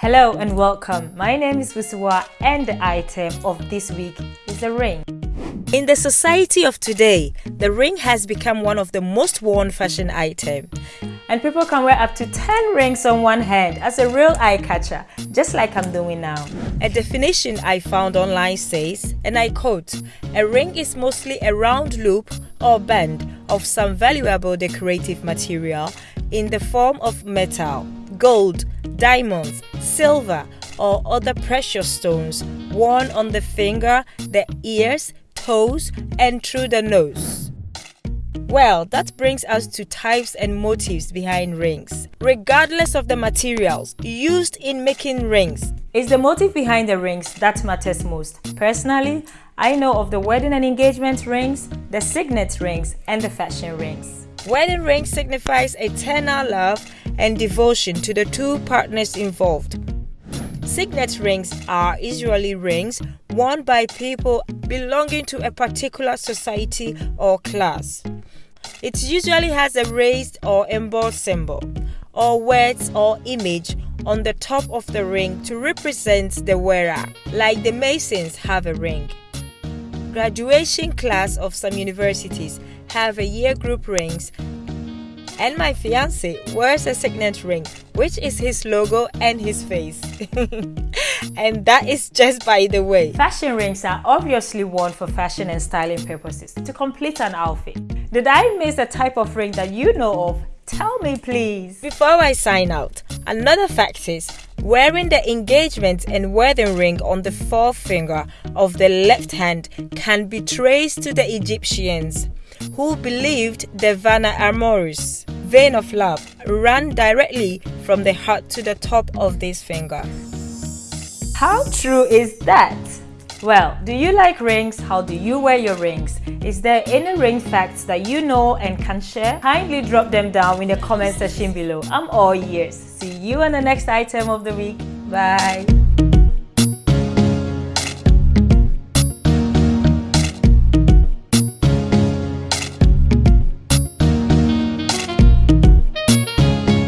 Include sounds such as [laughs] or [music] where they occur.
Hello and welcome. My name is Wusuwa and the item of this week is a ring. In the society of today, the ring has become one of the most worn fashion items. And people can wear up to 10 rings on one hand as a real eye catcher, just like I'm doing now. A definition I found online says, and I quote, a ring is mostly a round loop or band of some valuable decorative material in the form of metal, gold, diamonds, silver, or other precious stones worn on the finger, the ears, toes, and through the nose. Well, that brings us to types and motives behind rings. Regardless of the materials used in making rings, it's the motive behind the rings that matters most. Personally, I know of the wedding and engagement rings, the signet rings, and the fashion rings. Wedding ring signifies eternal love and devotion to the two partners involved. Signet rings are usually rings worn by people belonging to a particular society or class. It usually has a raised or embossed symbol, or words or image on the top of the ring to represent the wearer, like the Masons have a ring. Graduation class of some universities have a year group rings and my fiance wears a signet ring, which is his logo and his face. [laughs] and that is just by the way. Fashion rings are obviously worn for fashion and styling purposes to complete an outfit. Did I miss a type of ring that you know of? Tell me please. Before I sign out, another fact is wearing the engagement and wedding ring on the forefinger of the left hand can be traced to the Egyptians who believed the vena amoris, vein of love, ran directly from the heart to the top of this finger. How true is that? Well, do you like rings? How do you wear your rings? Is there any ring facts that you know and can share? Kindly drop them down in the comment section below. I'm all ears. See you on the next item of the week. Bye.